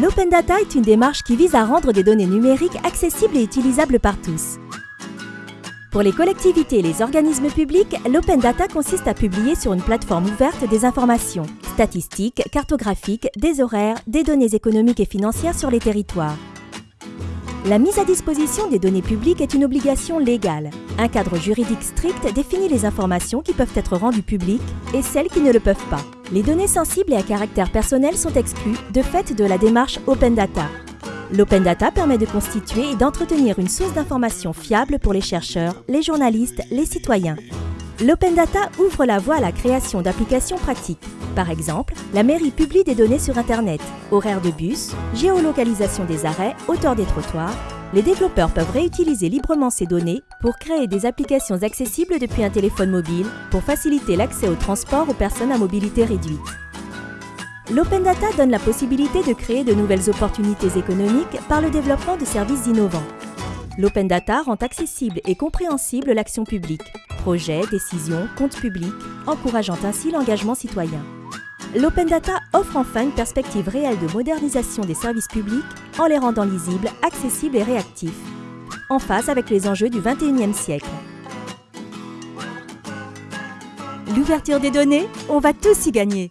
L'open data est une démarche qui vise à rendre des données numériques accessibles et utilisables par tous. Pour les collectivités et les organismes publics, l'open data consiste à publier sur une plateforme ouverte des informations statistiques, cartographiques, des horaires, des données économiques et financières sur les territoires. La mise à disposition des données publiques est une obligation légale. Un cadre juridique strict définit les informations qui peuvent être rendues publiques et celles qui ne le peuvent pas. Les données sensibles et à caractère personnel sont exclues de fait de la démarche Open Data. L'Open Data permet de constituer et d'entretenir une source d'informations fiable pour les chercheurs, les journalistes, les citoyens. L'Open Data ouvre la voie à la création d'applications pratiques. Par exemple, la mairie publie des données sur Internet, horaires de bus, géolocalisation des arrêts, hauteur des trottoirs. Les développeurs peuvent réutiliser librement ces données pour créer des applications accessibles depuis un téléphone mobile pour faciliter l'accès au transport aux personnes à mobilité réduite. L'Open Data donne la possibilité de créer de nouvelles opportunités économiques par le développement de services innovants. L'Open Data rend accessible et compréhensible l'action publique, projets, décisions, comptes publics, encourageant ainsi l'engagement citoyen. L'Open Data offre enfin une perspective réelle de modernisation des services publics en les rendant lisibles, accessibles et réactifs, en phase avec les enjeux du 21e siècle. L'ouverture des données, on va tous y gagner